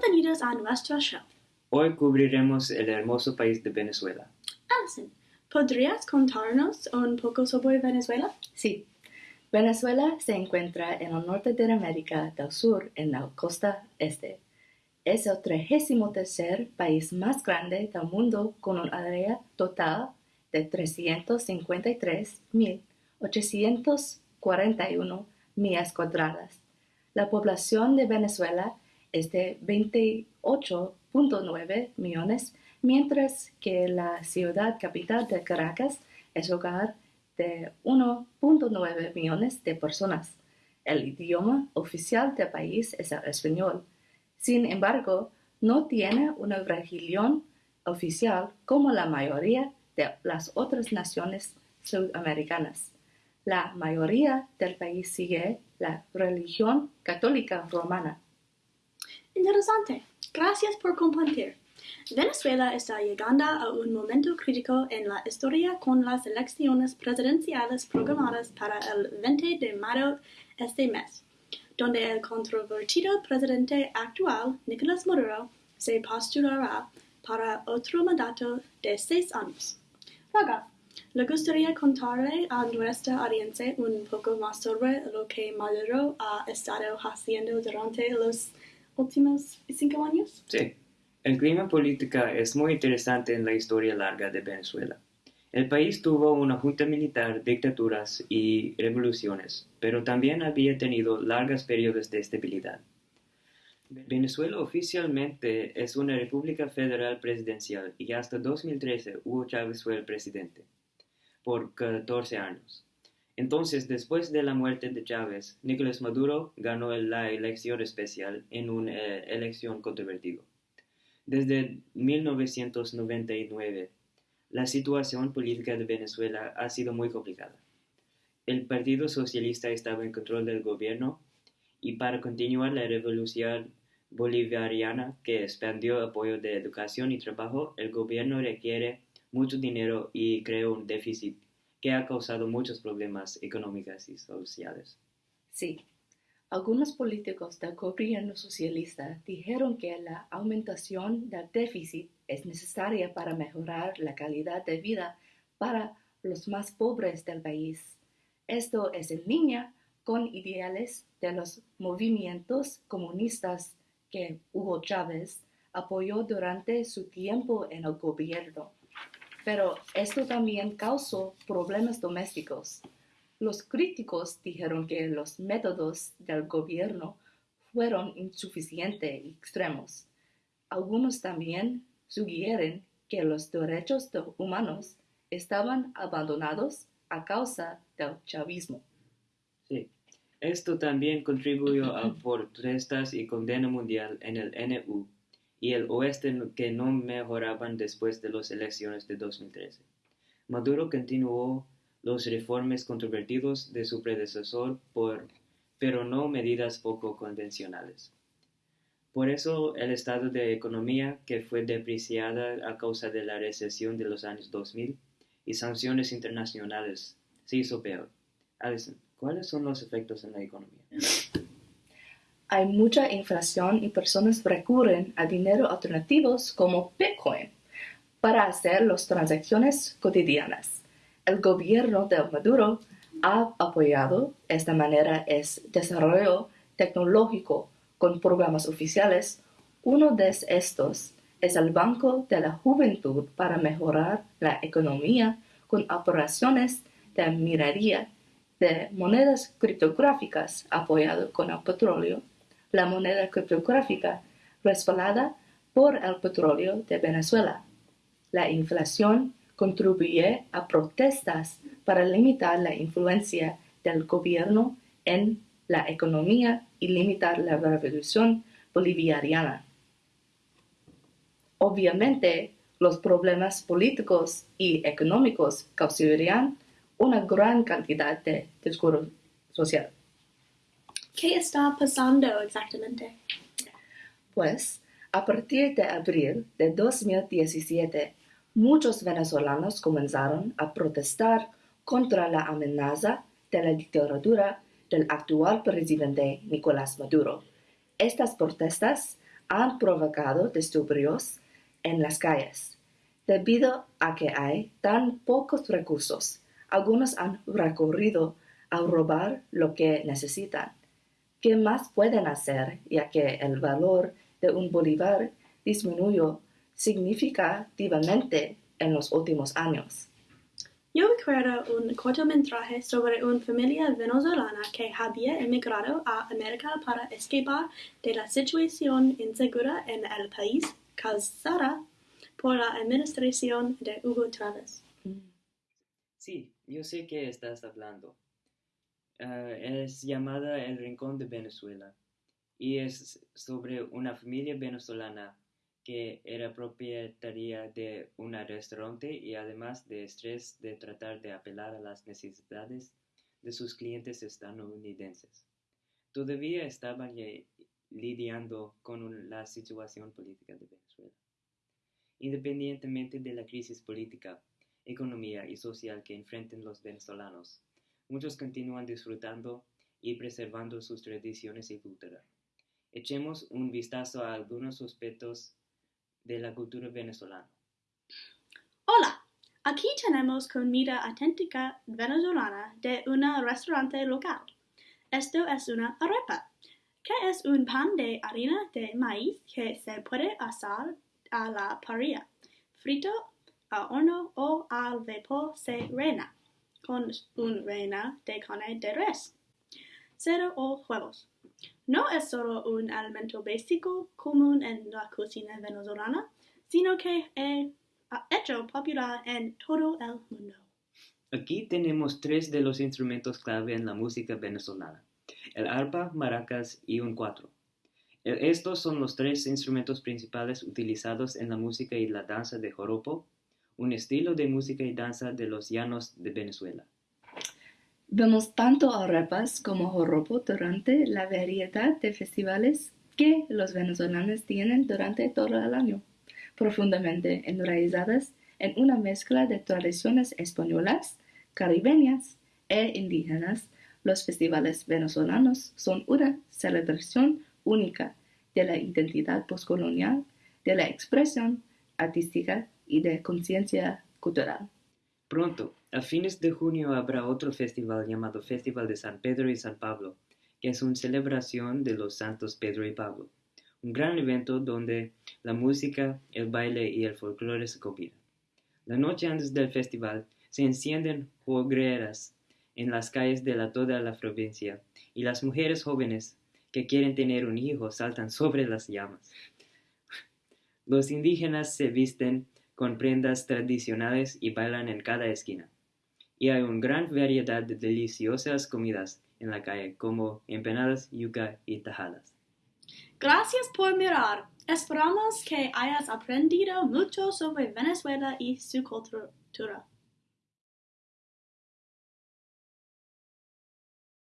Bienvenidos a nuestro show. Hoy cubriremos el hermoso país de Venezuela. Alison, ¿podrías contarnos un poco sobre Venezuela? Sí. Venezuela se encuentra en el norte de América del Sur, en la costa este. Es el 33 país más grande del mundo con un área total de 353.841 millas cuadradas. La población de Venezuela es de 28.9 millones, mientras que la ciudad capital de Caracas es hogar de 1.9 millones de personas. El idioma oficial del país es el español. Sin embargo, no tiene una religión oficial como la mayoría de las otras naciones sudamericanas. La mayoría del país sigue la religión católica romana. Interesante. Gracias por compartir. Venezuela está llegando a un momento crítico en la historia con las elecciones presidenciales programadas para el 20 de mayo este mes, donde el controvertido presidente actual, Nicolás Maduro, se postulará para otro mandato de seis años. Raga, ¿le gustaría contarle a nuestra audiencia un poco más sobre lo que Maduro ha estado haciendo durante los últimos cinco años? Sí. El clima político es muy interesante en la historia larga de Venezuela. El país tuvo una junta militar, dictaduras y revoluciones, pero también había tenido largos periodos de estabilidad. Venezuela oficialmente es una república federal presidencial y hasta 2013 Hugo Chávez fue el presidente, por 14 años. Entonces, después de la muerte de Chávez, Nicolás Maduro ganó la elección especial en una eh, elección controvertida. Desde 1999, la situación política de Venezuela ha sido muy complicada. El Partido Socialista estaba en control del gobierno y para continuar la revolución bolivariana que expandió apoyo de educación y trabajo, el gobierno requiere mucho dinero y creó un déficit que ha causado muchos problemas económicos y sociales. Sí, algunos políticos del gobierno socialista dijeron que la aumentación del déficit es necesaria para mejorar la calidad de vida para los más pobres del país. Esto es en línea con ideales de los movimientos comunistas que Hugo Chávez apoyó durante su tiempo en el gobierno. Pero esto también causó problemas domésticos. Los críticos dijeron que los métodos del gobierno fueron insuficientes y extremos. Algunos también sugieren que los derechos humanos estaban abandonados a causa del chavismo. Sí, esto también contribuyó a protestas y condena mundial en el NU y el oeste que no mejoraban después de las elecciones de 2013. Maduro continuó los reformes controvertidos de su predecesor, por, pero no medidas poco convencionales. Por eso el estado de economía, que fue depreciada a causa de la recesión de los años 2000 y sanciones internacionales, se hizo peor. Alison, ¿cuáles son los efectos en la economía? Hay mucha inflación y personas recurren a dinero alternativos como Bitcoin para hacer las transacciones cotidianas el gobierno de Maduro ha apoyado esta manera es desarrollo tecnológico con programas oficiales. Uno de estos es el Banco de la Juventud para mejorar la economía con operaciones de minería de monedas criptográficas apoyado con el petróleo. La moneda criptográfica respaldada por el petróleo de Venezuela. La inflación contribuye a protestas para limitar la influencia del gobierno en la economía y limitar la revolución bolivariana. Obviamente, los problemas políticos y económicos causarían una gran cantidad de discurso social. ¿Qué está pasando exactamente? Pues, a partir de abril de 2017, muchos venezolanos comenzaron a protestar contra la amenaza de la dictadura del actual presidente Nicolás Maduro. Estas protestas han provocado disturbios en las calles. Debido a que hay tan pocos recursos, algunos han recurrido a robar lo que necesitan. ¿Qué más pueden hacer ya que el valor de un bolívar disminuyó significativamente en los últimos años? Yo recuerdo un cortometraje sobre una familia venezolana que había emigrado a América para escapar de la situación insegura en el país causada por la administración de Hugo Chávez. Sí, yo sé que estás hablando. Ah, es llamada El Rincón de Venezuela y es sobre una familia venezolana que era propietaria de un restaurante y además de estrés de tratar de apelar a las necesidades de sus clientes estadounidenses. Todavía estaban lidiando con la situación política de Venezuela. Independientemente de la crisis política, economía y social que enfrenten los venezolanos, muchos continúan disfrutando y preservando sus tradiciones y cultura. Echemos un vistazo a algunos aspectos de la cultura venezolana. Hola, aquí tenemos comida auténtica venezolana de un restaurante local. Esto es una arepa, que es un pan de harina de maíz que se puede asar a la parrilla, frito a horno o al vapor se reina, con un reina de carne de res, cero o huevos. No es solo un alimento básico común en la cocina venezolana, sino que es hecho popular en todo el mundo. Aquí tenemos tres de los instrumentos clave en la música venezolana, el arpa, maracas y un cuatro. Estos son los tres instrumentos principales utilizados en la música y la danza de joropo, un estilo de música y danza de los llanos de Venezuela. Vemos tanto arepas como joropo durante la variedad de festivales que los venezolanos tienen durante todo el año, profundamente enraizadas en una mezcla de tradiciones españolas, caribeñas e indígenas. Los festivales venezolanos son una celebración única de la identidad postcolonial, de la expresión artística y de conciencia cultural. Pronto, a fines de junio habrá otro festival llamado Festival de San Pedro y San Pablo, que es una celebración de los santos Pedro y Pablo, un gran evento donde la música, el baile y el folclore se combinan. La noche antes del festival se encienden hogueras en las calles de toda la provincia y las mujeres jóvenes que quieren tener un hijo saltan sobre las llamas. Los indígenas se visten con prendas tradicionales y bailan en cada esquina. Y hay una gran variedad de deliciosas comidas en la calle, como empanadas, yuca y tajadas. Gracias por mirar. Esperamos que hayas aprendido mucho sobre Venezuela y su cultura.